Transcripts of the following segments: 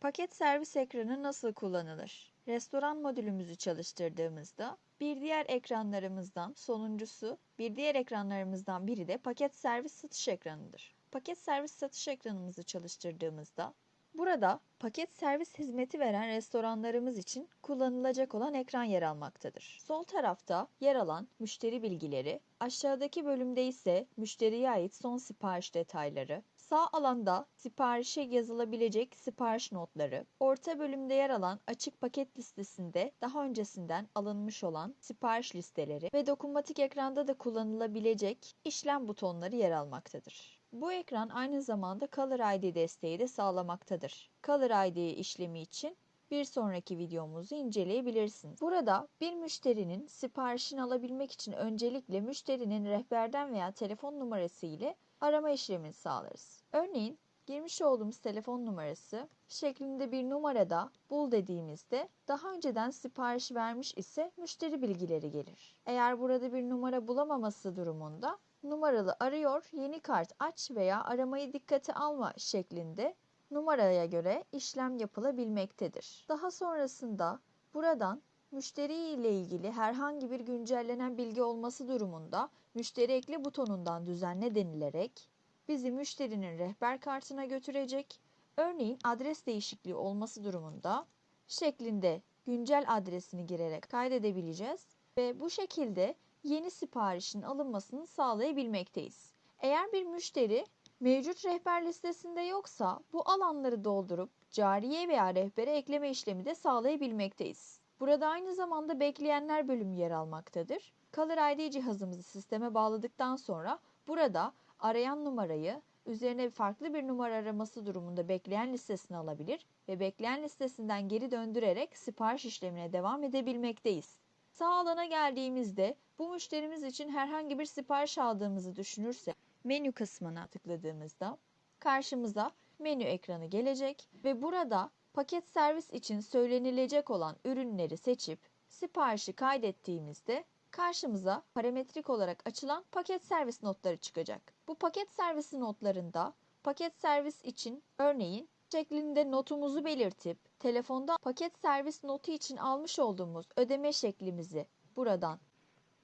Paket servis ekranı nasıl kullanılır? Restoran modülümüzü çalıştırdığımızda bir diğer ekranlarımızdan sonuncusu, bir diğer ekranlarımızdan biri de paket servis satış ekranıdır. Paket servis satış ekranımızı çalıştırdığımızda burada paket servis hizmeti veren restoranlarımız için kullanılacak olan ekran yer almaktadır. Sol tarafta yer alan müşteri bilgileri, aşağıdaki bölümde ise müşteriye ait son sipariş detayları, Sağ alanda siparişe yazılabilecek sipariş notları, orta bölümde yer alan açık paket listesinde daha öncesinden alınmış olan sipariş listeleri ve dokunmatik ekranda da kullanılabilecek işlem butonları yer almaktadır. Bu ekran aynı zamanda Color ID desteği de sağlamaktadır. Color ID işlemi için bir sonraki videomuzu inceleyebilirsiniz. Burada bir müşterinin siparişini alabilmek için öncelikle müşterinin rehberden veya telefon numarası ile arama işlemini sağlarız. Örneğin girmiş olduğumuz telefon numarası şeklinde bir numarada bul dediğimizde daha önceden sipariş vermiş ise müşteri bilgileri gelir. Eğer burada bir numara bulamaması durumunda numaralı arıyor, yeni kart aç veya aramayı dikkate alma şeklinde numaraya göre işlem yapılabilmektedir. Daha sonrasında buradan müşteri ile ilgili herhangi bir güncellenen bilgi olması durumunda müşteri ekle butonundan düzenle denilerek bizi müşterinin rehber kartına götürecek. Örneğin adres değişikliği olması durumunda şeklinde güncel adresini girerek kaydedebileceğiz ve bu şekilde yeni siparişin alınmasını sağlayabilmekteyiz. Eğer bir müşteri mevcut rehber listesinde yoksa bu alanları doldurup cariye veya rehbere ekleme işlemi de sağlayabilmekteyiz. Burada aynı zamanda bekleyenler bölümü yer almaktadır. Color ID cihazımızı sisteme bağladıktan sonra burada arayan numarayı üzerine farklı bir numara araması durumunda bekleyen listesine alabilir ve bekleyen listesinden geri döndürerek sipariş işlemine devam edebilmekteyiz. Sağ alana geldiğimizde bu müşterimiz için herhangi bir sipariş aldığımızı düşünürsek menü kısmına tıkladığımızda karşımıza menü ekranı gelecek ve burada paket servis için söylenilecek olan ürünleri seçip siparişi kaydettiğimizde karşımıza parametrik olarak açılan paket servis notları çıkacak. Bu paket servisi notlarında paket servis için örneğin şeklinde notumuzu belirtip telefonda paket servis notu için almış olduğumuz ödeme şeklimizi buradan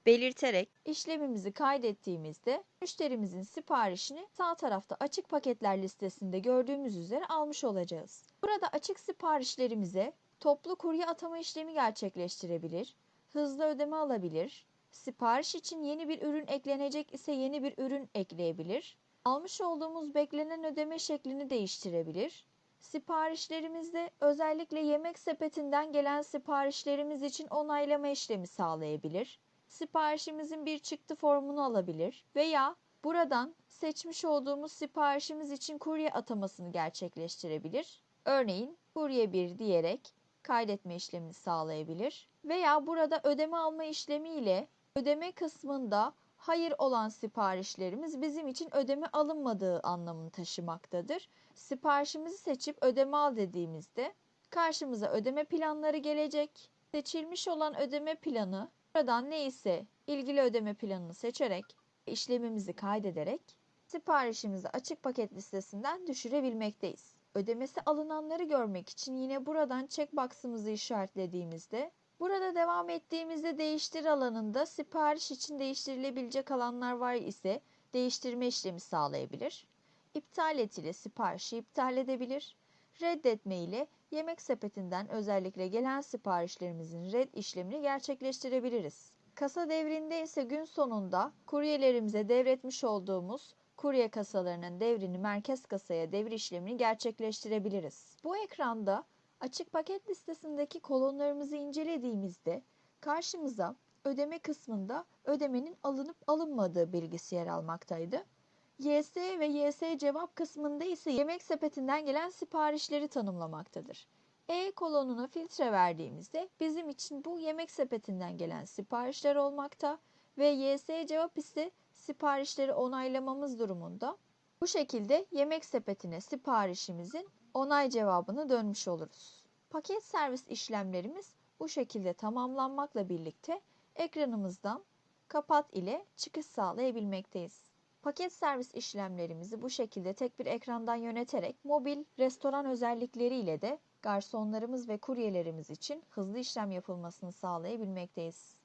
belirterek işlemimizi kaydettiğimizde müşterimizin siparişini sağ tarafta açık paketler listesinde gördüğümüz üzere almış olacağız. Burada açık siparişlerimize toplu kurye atama işlemi gerçekleştirebilir, hızlı ödeme alabilir, sipariş için yeni bir ürün eklenecek ise yeni bir ürün ekleyebilir, almış olduğumuz beklenen ödeme şeklini değiştirebilir, siparişlerimizde özellikle yemek sepetinden gelen siparişlerimiz için onaylama işlemi sağlayabilir, siparişimizin bir çıktı formunu alabilir veya buradan seçmiş olduğumuz siparişimiz için kurye atamasını gerçekleştirebilir. Örneğin kurye 1 diyerek kaydetme işlemini sağlayabilir veya burada ödeme alma işlemi ile ödeme kısmında hayır olan siparişlerimiz bizim için ödeme alınmadığı anlamını taşımaktadır. Siparişimizi seçip ödeme al dediğimizde karşımıza ödeme planları gelecek. Seçilmiş olan ödeme planı buradan neyse ilgili ödeme planını seçerek işlemimizi kaydederek siparişimizi açık paket listesinden düşürebilmekteyiz. Ödemesi alınanları görmek için yine buradan checkbox'ımızı işaretlediğimizde Burada devam ettiğimizde değiştir alanında sipariş için değiştirilebilecek alanlar var ise değiştirme işlemi sağlayabilir. İptal et ile siparişi iptal edebilir. Reddetme ile yemek sepetinden özellikle gelen siparişlerimizin red işlemini gerçekleştirebiliriz. Kasa devrinde ise gün sonunda kuryelerimize devretmiş olduğumuz kurye kasalarının devrini merkez kasaya devir işlemini gerçekleştirebiliriz. Bu ekranda Açık paket listesindeki kolonlarımızı incelediğimizde karşımıza ödeme kısmında ödemenin alınıp alınmadığı bilgisi yer almaktaydı. YS ve YS cevap kısmında ise yemek sepetinden gelen siparişleri tanımlamaktadır. E kolonuna filtre verdiğimizde bizim için bu yemek sepetinden gelen siparişler olmakta ve YS cevap ise siparişleri onaylamamız durumunda. Bu şekilde yemek sepetine siparişimizin onay cevabını dönmüş oluruz. Paket servis işlemlerimiz bu şekilde tamamlanmakla birlikte ekranımızdan kapat ile çıkış sağlayabilmekteyiz. Paket servis işlemlerimizi bu şekilde tek bir ekrandan yöneterek mobil restoran özellikleriyle de garsonlarımız ve kuryelerimiz için hızlı işlem yapılmasını sağlayabilmekteyiz.